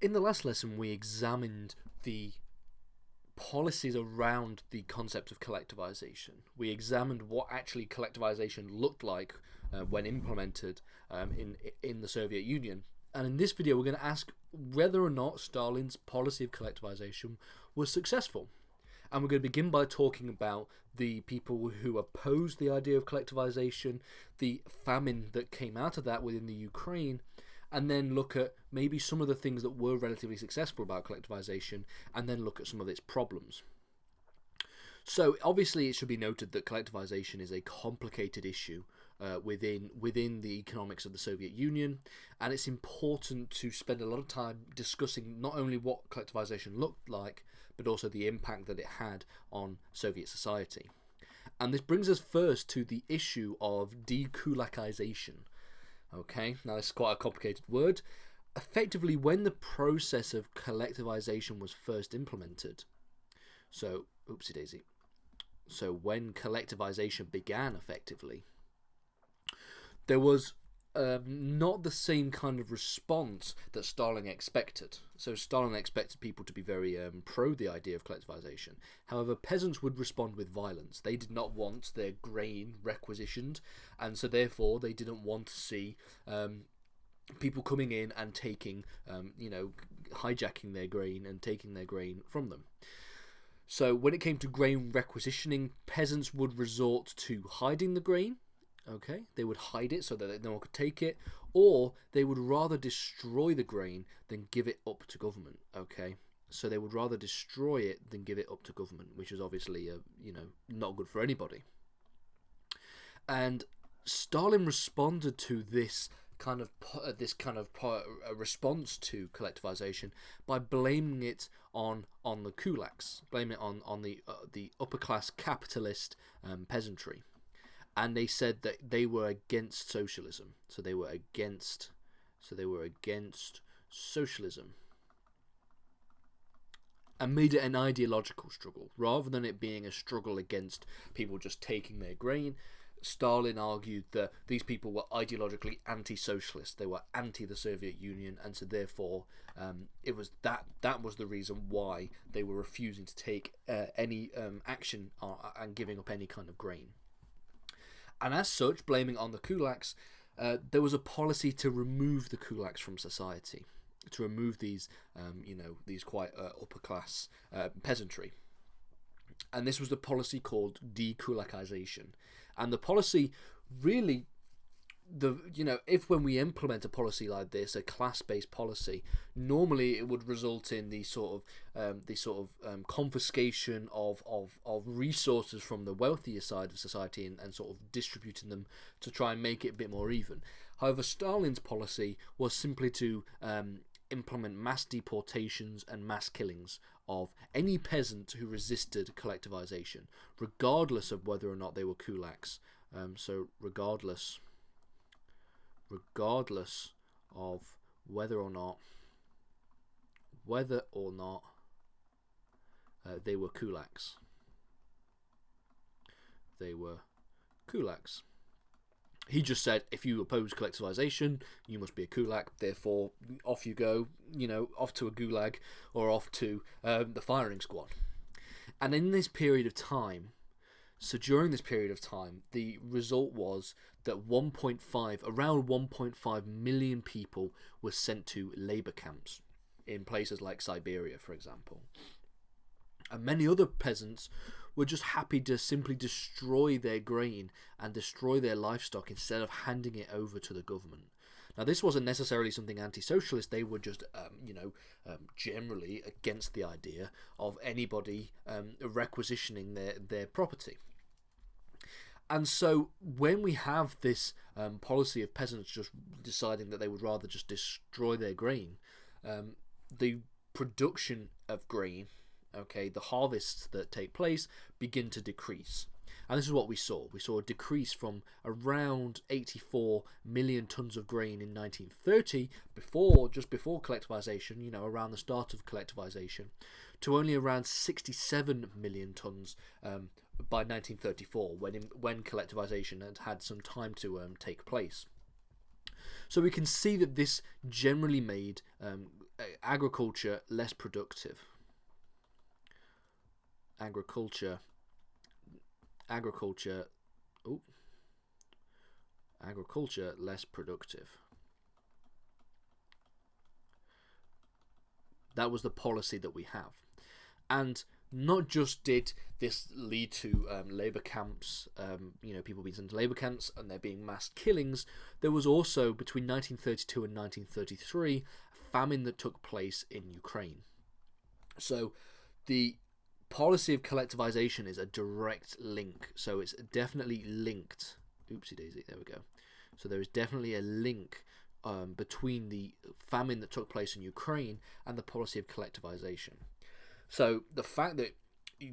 In the last lesson, we examined the policies around the concept of collectivization. We examined what actually collectivization looked like uh, when implemented um, in in the Soviet Union. And in this video, we're going to ask whether or not Stalin's policy of collectivization was successful. And we're going to begin by talking about the people who opposed the idea of collectivization, the famine that came out of that within the Ukraine, and then look at maybe some of the things that were relatively successful about collectivization, and then look at some of its problems. So obviously, it should be noted that collectivization is a complicated issue uh, within within the economics of the Soviet Union, and it's important to spend a lot of time discussing not only what collectivization looked like, but also the impact that it had on Soviet society. And this brings us first to the issue of dekulakization. Okay, now is quite a complicated word. Effectively, when the process of collectivization was first implemented, so oopsie daisy. So when collectivization began effectively, there was um, not the same kind of response that Stalin expected. So Stalin expected people to be very um, pro the idea of collectivization. However, peasants would respond with violence. They did not want their grain requisitioned, and so therefore they didn't want to see um, people coming in and taking, um, you know, hijacking their grain and taking their grain from them. So when it came to grain requisitioning, peasants would resort to hiding the grain Okay, they would hide it so that no one could take it, or they would rather destroy the grain than give it up to government. Okay, so they would rather destroy it than give it up to government, which is obviously a, you know not good for anybody. And Stalin responded to this kind of uh, this kind of uh, response to collectivization by blaming it on on the kulaks, blaming it on on the uh, the upper class capitalist um, peasantry and they said that they were against socialism. So they were against. So they were against socialism. And made it an ideological struggle rather than it being a struggle against people just taking their grain. Stalin argued that these people were ideologically anti-socialist. They were anti the Soviet Union, and so therefore um, it was that that was the reason why they were refusing to take uh, any um, action uh, and giving up any kind of grain. And as such, blaming on the kulaks, uh, there was a policy to remove the kulaks from society, to remove these, um, you know, these quite uh, upper class uh, peasantry. And this was the policy called dekulakization. And the policy really the you know if when we implement a policy like this a class-based policy normally it would result in the sort of um, the sort of um, confiscation of, of of resources from the wealthier side of society and, and sort of distributing them to try and make it a bit more even. However Stalin's policy was simply to um, implement mass deportations and mass killings of any peasant who resisted collectivization regardless of whether or not they were kulaks. Um, so regardless regardless of whether or not whether or not uh, they were kulaks. They were kulaks. He just said, if you oppose collectivization, you must be a kulak. Therefore, off you go. You know, off to a gulag or off to um, the firing squad. And in this period of time, so during this period of time, the result was that 1.5, around 1.5 million people were sent to labor camps in places like Siberia, for example. And many other peasants were just happy to simply destroy their grain and destroy their livestock instead of handing it over to the government. Now, this wasn't necessarily something anti-socialist. They were just, um, you know, um, generally against the idea of anybody um, requisitioning their their property. And so when we have this um, policy of peasants just deciding that they would rather just destroy their grain, um, the production of grain, okay, the harvests that take place begin to decrease. And this is what we saw. We saw a decrease from around 84 million tons of grain in 1930, before just before collectivization, you know, around the start of collectivization, to only around 67 million tons um, by 1934, when when collectivization had had some time to um, take place. So we can see that this generally made um, agriculture less productive. Agriculture. Agriculture. Oh. Agriculture less productive. That was the policy that we have. And not just did this lead to um, labor camps, um, you know, people being sent to labor camps and there being mass killings, there was also, between 1932 and 1933, a famine that took place in Ukraine. So the policy of collectivization is a direct link. So it's definitely linked. Oopsie daisy, there we go. So there is definitely a link um, between the famine that took place in Ukraine and the policy of collectivization. So the fact that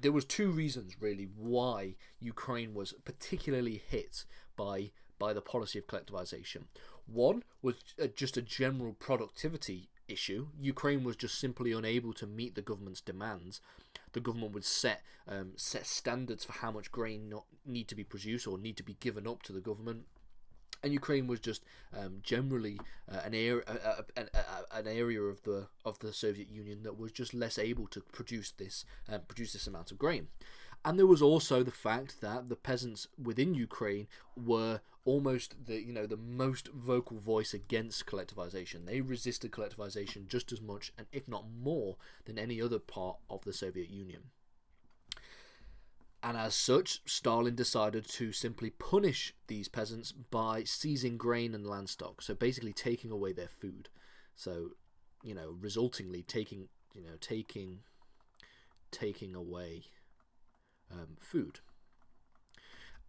there was two reasons really why Ukraine was particularly hit by by the policy of collectivization. One was uh, just a general productivity issue. Ukraine was just simply unable to meet the government's demands. The government would set um, set standards for how much grain not need to be produced or need to be given up to the government and Ukraine was just um, generally uh, an area an, an area of the of the Soviet Union that was just less able to produce this uh, produce this amount of grain. And there was also the fact that the peasants within Ukraine were almost the you know the most vocal voice against collectivization. They resisted collectivization just as much and if not more than any other part of the Soviet Union. And as such, Stalin decided to simply punish these peasants by seizing grain and land stock. So basically taking away their food. So, you know, resultingly taking, you know, taking, taking away um, food.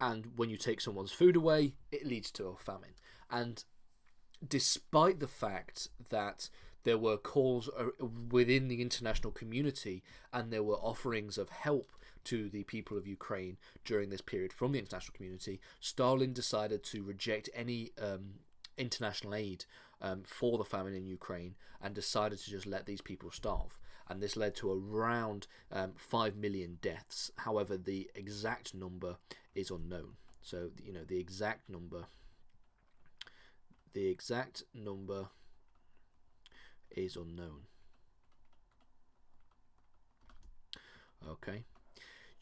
And when you take someone's food away, it leads to a famine. And despite the fact that there were calls uh, within the international community and there were offerings of help to the people of Ukraine during this period from the international community, Stalin decided to reject any um, international aid um, for the famine in Ukraine and decided to just let these people starve. And this led to around um, 5 million deaths. However, the exact number is unknown. So, you know, the exact number. The exact number is unknown. Okay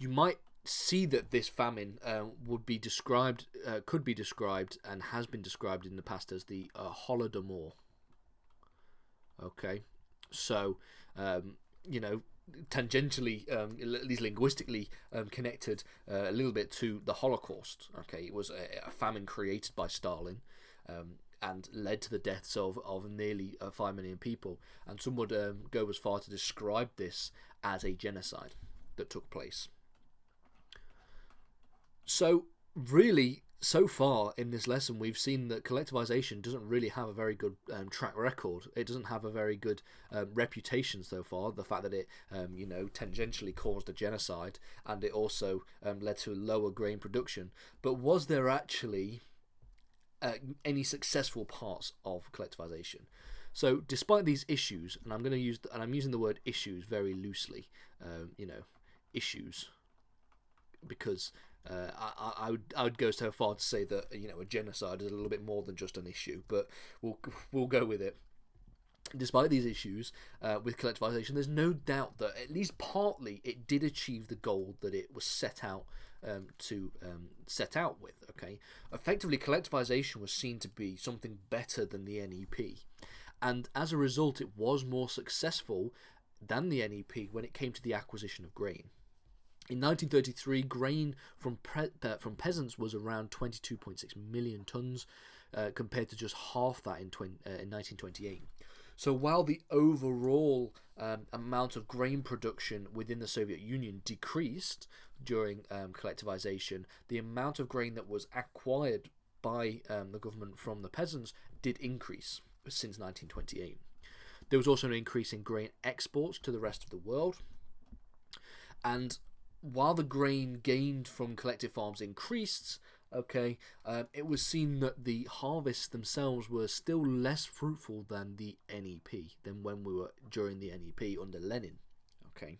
you might see that this famine uh, would be described, uh, could be described, and has been described in the past as the uh, Holodomor. Okay, so um, you know, tangentially, um, at least linguistically, um, connected uh, a little bit to the Holocaust. Okay, it was a, a famine created by Stalin. Um, and led to the deaths of, of nearly uh, 5 million people. And some would um, go as far to describe this as a genocide that took place. So, really, so far in this lesson, we've seen that collectivization doesn't really have a very good um, track record. It doesn't have a very good um, reputation so far. The fact that it, um, you know, tangentially caused a genocide and it also um, led to lower grain production. But was there actually uh, any successful parts of collectivization? So, despite these issues, and I'm going to use, and I'm using the word issues very loosely, um, you know, issues, because uh, I, I would I would go so far to say that you know a genocide is a little bit more than just an issue, but we'll we'll go with it. Despite these issues uh, with collectivization, there's no doubt that at least partly it did achieve the goal that it was set out um, to um, set out with. Okay, effectively, collectivization was seen to be something better than the NEP, and as a result, it was more successful than the NEP when it came to the acquisition of grain. In 1933, grain from uh, from peasants was around 22.6 million tons, uh, compared to just half that in, 20, uh, in 1928. So while the overall um, amount of grain production within the Soviet Union decreased during um, collectivization, the amount of grain that was acquired by um, the government from the peasants did increase since 1928. There was also an increase in grain exports to the rest of the world. And while the grain gained from collective farms increased, okay, um, it was seen that the harvests themselves were still less fruitful than the NEP, than when we were during the NEP under Lenin. Okay,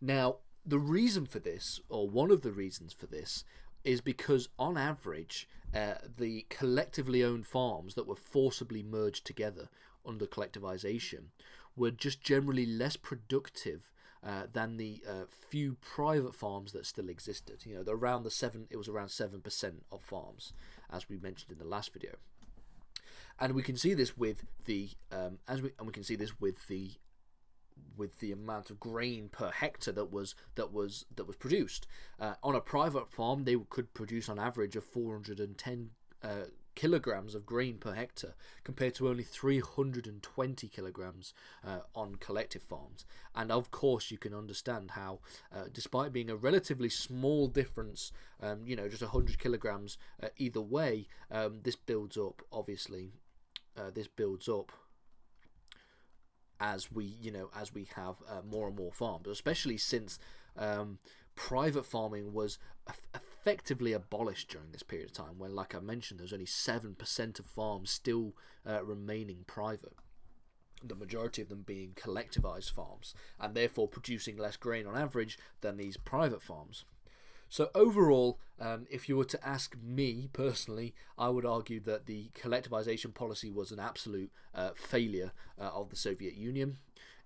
now the reason for this, or one of the reasons for this, is because on average, uh, the collectively owned farms that were forcibly merged together under collectivization were just generally less productive uh, than the uh, few private farms that still existed. You know, around the seven, it was around seven percent of farms, as we mentioned in the last video. And we can see this with the um, as we and we can see this with the with the amount of grain per hectare that was that was that was produced uh, on a private farm they could produce on average of 410 uh, kilograms of grain per hectare compared to only 320 kilograms uh, on collective farms. And of course you can understand how uh, despite being a relatively small difference um, you know just 100 kilograms uh, either way um, this builds up obviously uh, this builds up as we you know as we have uh, more and more farms especially since um, private farming was effectively abolished during this period of time when like i mentioned there's only 7% of farms still uh, remaining private the majority of them being collectivized farms and therefore producing less grain on average than these private farms so overall, um, if you were to ask me personally, I would argue that the collectivization policy was an absolute uh, failure uh, of the Soviet Union.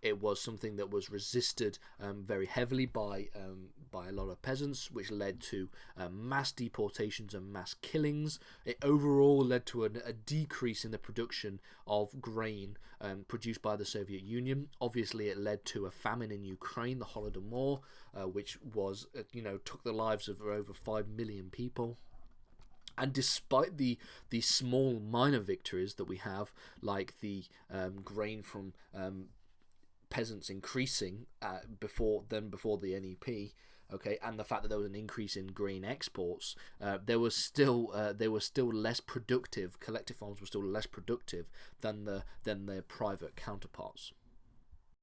It was something that was resisted um, very heavily by um, by a lot of peasants, which led to uh, mass deportations and mass killings. It overall led to a, a decrease in the production of grain um, produced by the Soviet Union. Obviously, it led to a famine in Ukraine, the Holodomor, uh, which was uh, you know took the lives of over five million people. And despite the the small minor victories that we have, like the um, grain from um, peasants increasing uh, before than before the NEP. Okay, and the fact that there was an increase in grain exports, uh, there was still uh, they were still less productive. Collective farms were still less productive than the than their private counterparts.